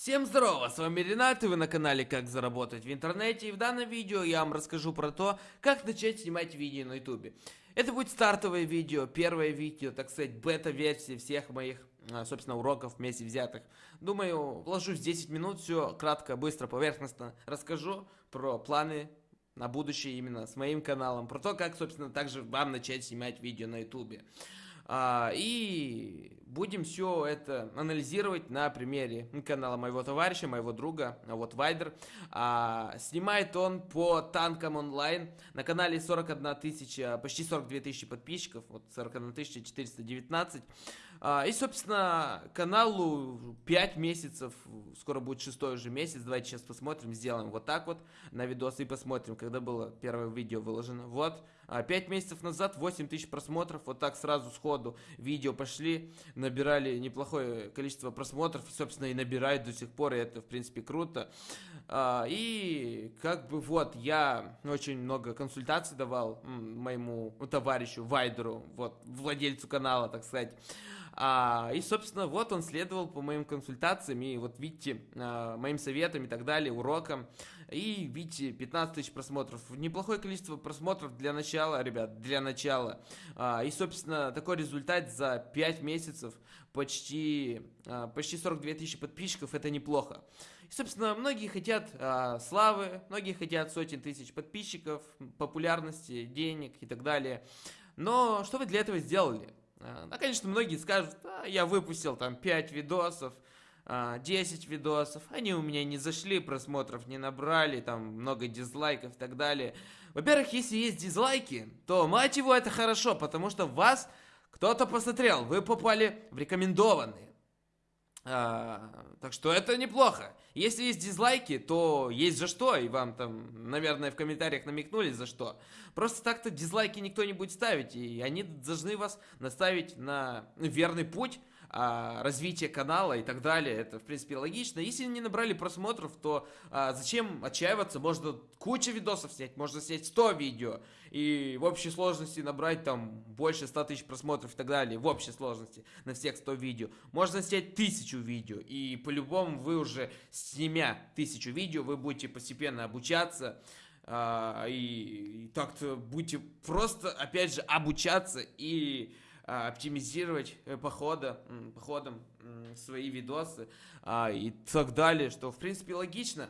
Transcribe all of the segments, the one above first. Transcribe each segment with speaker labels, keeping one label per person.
Speaker 1: Всем здорово, с вами Ренат, и вы на канале Как заработать в интернете, и в данном видео я вам расскажу про то, как начать снимать видео на ютубе. Это будет стартовое видео, первое видео, так сказать, бета-версии всех моих, а, собственно, уроков вместе взятых. Думаю, вложусь 10 минут, все кратко, быстро, поверхностно расскажу про планы на будущее именно с моим каналом, про то, как, собственно, также вам начать снимать видео на ютубе. А, и будем все это анализировать на примере канала моего товарища, моего друга, вот Вайдер. А, снимает он по танкам онлайн. На канале 41 тысяча, почти 42 тысячи подписчиков, вот 41 419. А, и, собственно, каналу 5 месяцев, скоро будет шестой уже месяц. Давайте сейчас посмотрим, сделаем вот так вот на видос и посмотрим, когда было первое видео выложено. Вот, 5 а, месяцев назад 8 тысяч просмотров, вот так сразу сходу видео пошли, набирали неплохое количество просмотров, собственно, и набирают до сих пор, и это, в принципе, круто. А, и, как бы, вот, я очень много консультаций давал моему товарищу Вайдеру, вот, владельцу канала, так сказать. А, и, собственно, вот он следовал по моим консультациям, и вот видите, а, моим советам и так далее, урокам. И видите, 15 тысяч просмотров. Неплохое количество просмотров для начала, ребят, для начала. А, и, собственно, такой результат за 5 месяцев, почти, а, почти 42 тысячи подписчиков, это неплохо. И, собственно, многие хотят а, славы, многие хотят сотен тысяч подписчиков, популярности, денег и так далее. Но что вы для этого сделали? Ну, конечно, многие скажут, а, я выпустил там 5 видосов, 10 а, видосов, они у меня не зашли, просмотров не набрали, там много дизлайков и так далее. Во-первых, если есть дизлайки, то, мать его, это хорошо, потому что вас кто-то посмотрел, вы попали в рекомендованные. А, так что это неплохо. Если есть дизлайки, то есть за что, и вам там, наверное, в комментариях намекнули за что. Просто так-то дизлайки никто не будет ставить, и они должны вас наставить на верный путь, а, развития канала и так далее. Это, в принципе, логично. Если не набрали просмотров, то а, зачем отчаиваться? Можно куча видосов снять, можно снять 100 видео. И в общей сложности набрать там больше 100 тысяч просмотров и так далее. В общей сложности на всех 100 видео. Можно снять тысячу видео. И по-любому вы уже, снимя тысячу видео, вы будете постепенно обучаться. А, и, и так-то будете просто, опять же, обучаться и оптимизировать э, похода, походом свои видосы а, и так далее, что в принципе логично.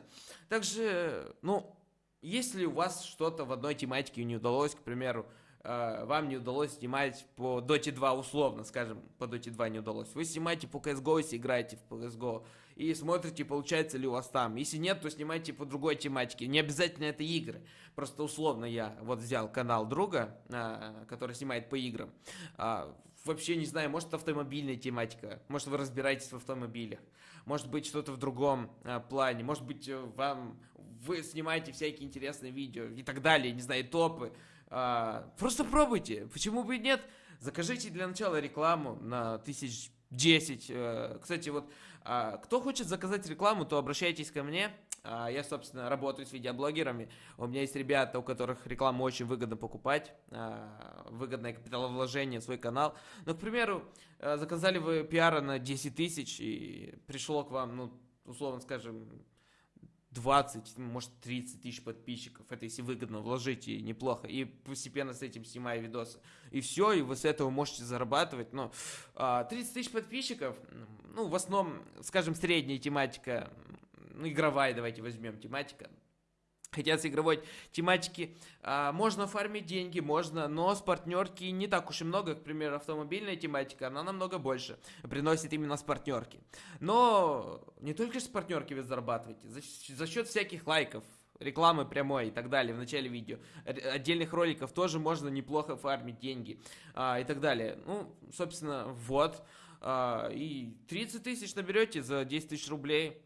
Speaker 1: Также, ну, если у вас что-то в одной тематике не удалось, к примеру, а, вам не удалось снимать по Dota 2 условно, скажем, по Dota 2 не удалось. Вы снимаете по CSGO, если играете в CSGO, и смотрите, получается ли у вас там. Если нет, то снимайте по другой тематике. Не обязательно это игры. Просто условно я вот взял канал друга, а, который снимает по играм. А, вообще не знаю, может автомобильная тематика, может вы разбираетесь в автомобилях, может быть что-то в другом а, плане, может быть э, вам вы снимаете всякие интересные видео и так далее, не знаю, топы. Просто пробуйте, почему бы и нет? Закажите для начала рекламу на тысяч 10. Э, кстати, вот а, кто хочет заказать рекламу, то обращайтесь ко мне. А, я, собственно, работаю с видеоблогерами. У меня есть ребята, у которых рекламу очень выгодно покупать. А, выгодное капиталовложение в свой канал. Но, к примеру, э, заказали вы пиара на 10 тысяч и пришло к вам, ну, условно скажем, 20, может 30 тысяч подписчиков. Это если выгодно вложить и неплохо. И постепенно с этим снимая видосы. И все, и вы с этого можете зарабатывать. Но 30 а, тысяч подписчиков, ну, в основном, скажем, средняя тематика, ну, игровая давайте возьмем тематика хотят с игровой тематики. А, можно фармить деньги, можно, но с партнерки не так уж и много. К примеру, автомобильная тематика, она намного больше приносит именно с партнерки. Но не только с партнерки вы зарабатываете, за, за счет всяких лайков, рекламы прямой и так далее в начале видео. Отдельных роликов тоже можно неплохо фармить деньги а, и так далее. Ну, собственно, вот. А, и 30 тысяч наберете за 10 тысяч рублей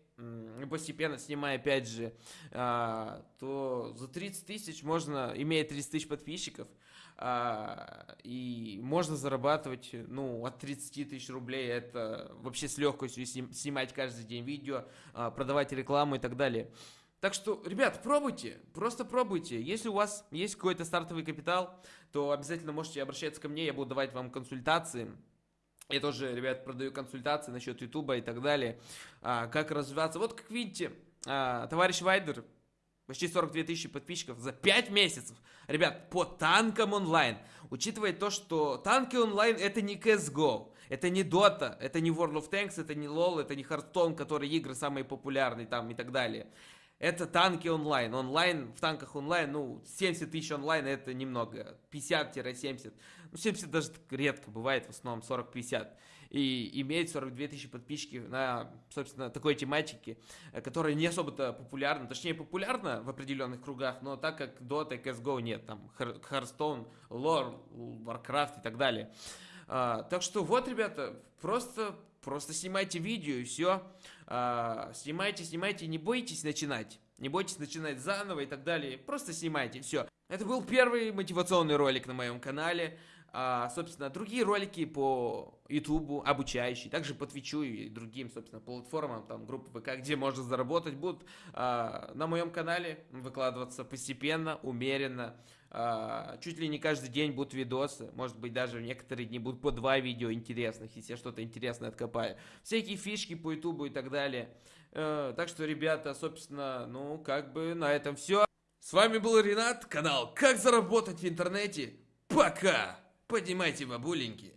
Speaker 1: постепенно снимая, опять же, а, то за 30 тысяч можно, имея 30 тысяч подписчиков, а, и можно зарабатывать, ну, от 30 тысяч рублей, это вообще с легкостью снимать каждый день видео, а, продавать рекламу и так далее. Так что, ребят, пробуйте, просто пробуйте. Если у вас есть какой-то стартовый капитал, то обязательно можете обращаться ко мне, я буду давать вам консультации Я тоже, ребят, продаю консультации насчет Ютуба и так далее. А, как развиваться. Вот, как видите, а, товарищ Вайдер, почти 42 тысячи подписчиков за 5 месяцев. Ребят, по танкам онлайн. Учитывая то, что танки онлайн это не CSGO, это не Dota, это не World of Tanks, это не LoL, это не Hearthstone, которые игры самые популярные там и так далее. Это танки онлайн. Онлайн, в танках онлайн, ну, 70 тысяч онлайн это немного. 50-70. Ну, 70 даже редко бывает, в основном 40-50. И имеет 42 тысячи подписчиков на, собственно, такой тематике, э, которая не особо-то популярна. Точнее, популярна в определенных кругах, но так как Dota и CSGO нет. Там Hearthstone, Lore, Warcraft и так далее. А, так что вот, ребята, просто, просто снимайте видео и все. А, снимайте, снимайте, не бойтесь начинать. Не бойтесь начинать заново и так далее. Просто снимайте, все. Это был первый мотивационный ролик на моем канале. А, собственно, другие ролики по YouTube, обучающие, также по Твичу и другим, собственно, платформам, там, группы ВК, где можно заработать, будут а, на моем канале выкладываться постепенно, умеренно. А, чуть ли не каждый день будут видосы, может быть, даже в некоторые дни будут по два видео интересных, если я что-то интересное откопаю. Всякие фишки по YouTube и так далее. А, так что, ребята, собственно, ну, как бы на этом все. С вами был Ренат, канал «Как заработать в интернете». Пока! Поднимайте бабуленьки.